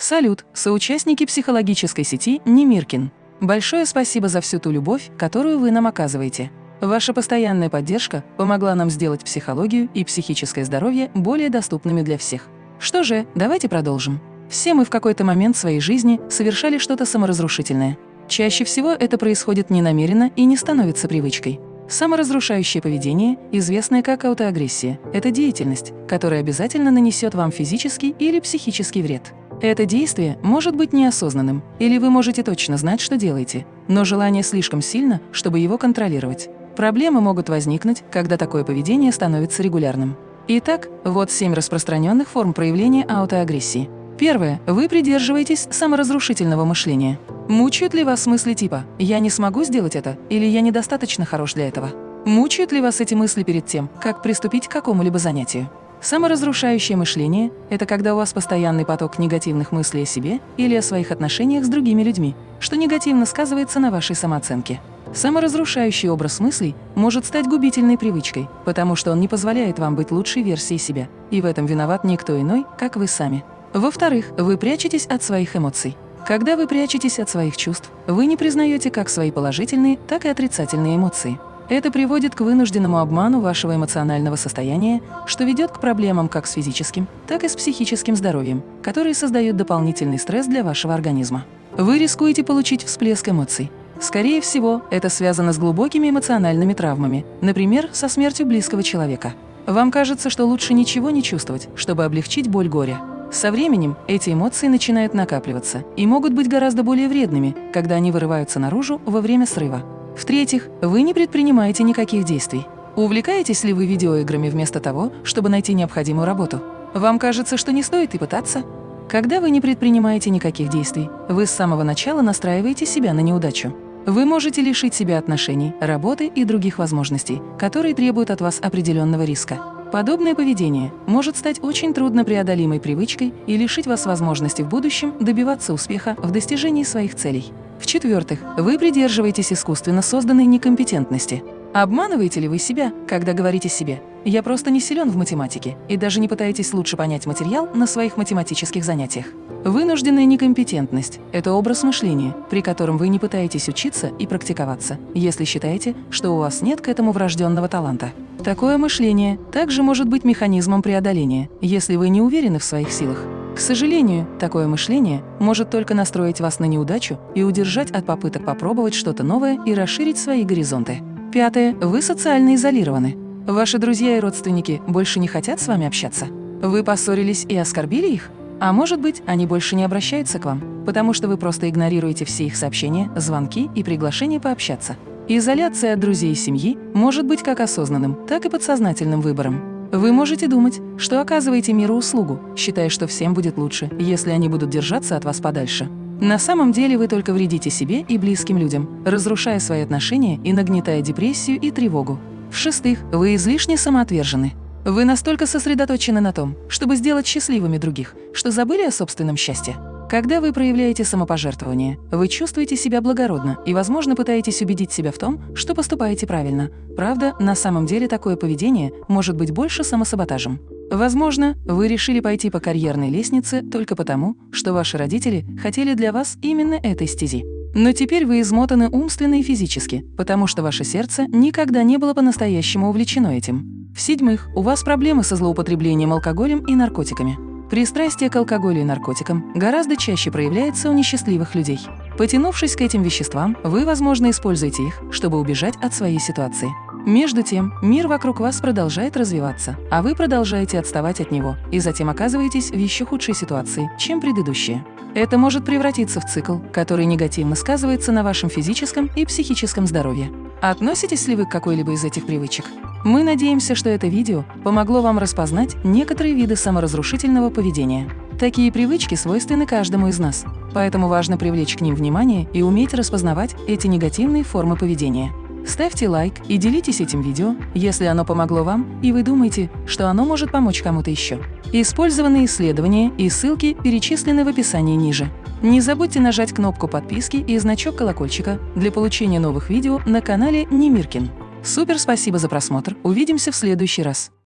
Салют, соучастники психологической сети Немиркин. Большое спасибо за всю ту любовь, которую вы нам оказываете. Ваша постоянная поддержка помогла нам сделать психологию и психическое здоровье более доступными для всех. Что же, давайте продолжим. Все мы в какой-то момент своей жизни совершали что-то саморазрушительное. Чаще всего это происходит ненамеренно и не становится привычкой. Саморазрушающее поведение, известное как аутоагрессия, это деятельность, которая обязательно нанесет вам физический или психический вред. Это действие может быть неосознанным, или вы можете точно знать, что делаете, но желание слишком сильно, чтобы его контролировать. Проблемы могут возникнуть, когда такое поведение становится регулярным. Итак, вот семь распространенных форм проявления аутоагрессии. Первое. Вы придерживаетесь саморазрушительного мышления. Мучают ли вас мысли типа «я не смогу сделать это» или «я недостаточно хорош для этого»? Мучают ли вас эти мысли перед тем, как приступить к какому-либо занятию? Саморазрушающее мышление – это когда у вас постоянный поток негативных мыслей о себе или о своих отношениях с другими людьми, что негативно сказывается на вашей самооценке. Саморазрушающий образ мыслей может стать губительной привычкой, потому что он не позволяет вам быть лучшей версией себя, и в этом виноват никто иной, как вы сами. Во-вторых, вы прячетесь от своих эмоций. Когда вы прячетесь от своих чувств, вы не признаете как свои положительные, так и отрицательные эмоции. Это приводит к вынужденному обману вашего эмоционального состояния, что ведет к проблемам как с физическим, так и с психическим здоровьем, которые создают дополнительный стресс для вашего организма. Вы рискуете получить всплеск эмоций. Скорее всего, это связано с глубокими эмоциональными травмами, например, со смертью близкого человека. Вам кажется, что лучше ничего не чувствовать, чтобы облегчить боль горя. Со временем эти эмоции начинают накапливаться и могут быть гораздо более вредными, когда они вырываются наружу во время срыва. В-третьих, вы не предпринимаете никаких действий. Увлекаетесь ли вы видеоиграми вместо того, чтобы найти необходимую работу? Вам кажется, что не стоит и пытаться? Когда вы не предпринимаете никаких действий, вы с самого начала настраиваете себя на неудачу. Вы можете лишить себя отношений, работы и других возможностей, которые требуют от вас определенного риска. Подобное поведение может стать очень труднопреодолимой привычкой и лишить вас возможности в будущем добиваться успеха в достижении своих целей. В-четвертых, вы придерживаетесь искусственно созданной некомпетентности. Обманываете ли вы себя, когда говорите себе «я просто не силен в математике» и даже не пытаетесь лучше понять материал на своих математических занятиях? Вынужденная некомпетентность – это образ мышления, при котором вы не пытаетесь учиться и практиковаться, если считаете, что у вас нет к этому врожденного таланта. Такое мышление также может быть механизмом преодоления, если вы не уверены в своих силах. К сожалению, такое мышление может только настроить вас на неудачу и удержать от попыток попробовать что-то новое и расширить свои горизонты. Пятое. Вы социально изолированы. Ваши друзья и родственники больше не хотят с вами общаться? Вы поссорились и оскорбили их? А может быть, они больше не обращаются к вам, потому что вы просто игнорируете все их сообщения, звонки и приглашения пообщаться. Изоляция от друзей и семьи может быть как осознанным, так и подсознательным выбором. Вы можете думать, что оказываете миру услугу, считая, что всем будет лучше, если они будут держаться от вас подальше. На самом деле вы только вредите себе и близким людям, разрушая свои отношения и нагнетая депрессию и тревогу. В-шестых, вы излишне самоотвержены. Вы настолько сосредоточены на том, чтобы сделать счастливыми других, что забыли о собственном счастье. Когда вы проявляете самопожертвование, вы чувствуете себя благородно и, возможно, пытаетесь убедить себя в том, что поступаете правильно. Правда, на самом деле такое поведение может быть больше самосаботажем. Возможно, вы решили пойти по карьерной лестнице только потому, что ваши родители хотели для вас именно этой стези. Но теперь вы измотаны умственно и физически, потому что ваше сердце никогда не было по-настоящему увлечено этим. В-седьмых, у вас проблемы со злоупотреблением алкоголем и наркотиками. Пристрастие к алкоголю и наркотикам гораздо чаще проявляется у несчастливых людей. Потянувшись к этим веществам, вы, возможно, используете их, чтобы убежать от своей ситуации. Между тем, мир вокруг вас продолжает развиваться, а вы продолжаете отставать от него и затем оказываетесь в еще худшей ситуации, чем предыдущие. Это может превратиться в цикл, который негативно сказывается на вашем физическом и психическом здоровье. Относитесь ли вы к какой-либо из этих привычек? Мы надеемся, что это видео помогло вам распознать некоторые виды саморазрушительного поведения. Такие привычки свойственны каждому из нас, поэтому важно привлечь к ним внимание и уметь распознавать эти негативные формы поведения. Ставьте лайк и делитесь этим видео, если оно помогло вам и вы думаете, что оно может помочь кому-то еще. Использованные исследования и ссылки перечислены в описании ниже. Не забудьте нажать кнопку подписки и значок колокольчика для получения новых видео на канале Немиркин. Супер спасибо за просмотр, увидимся в следующий раз.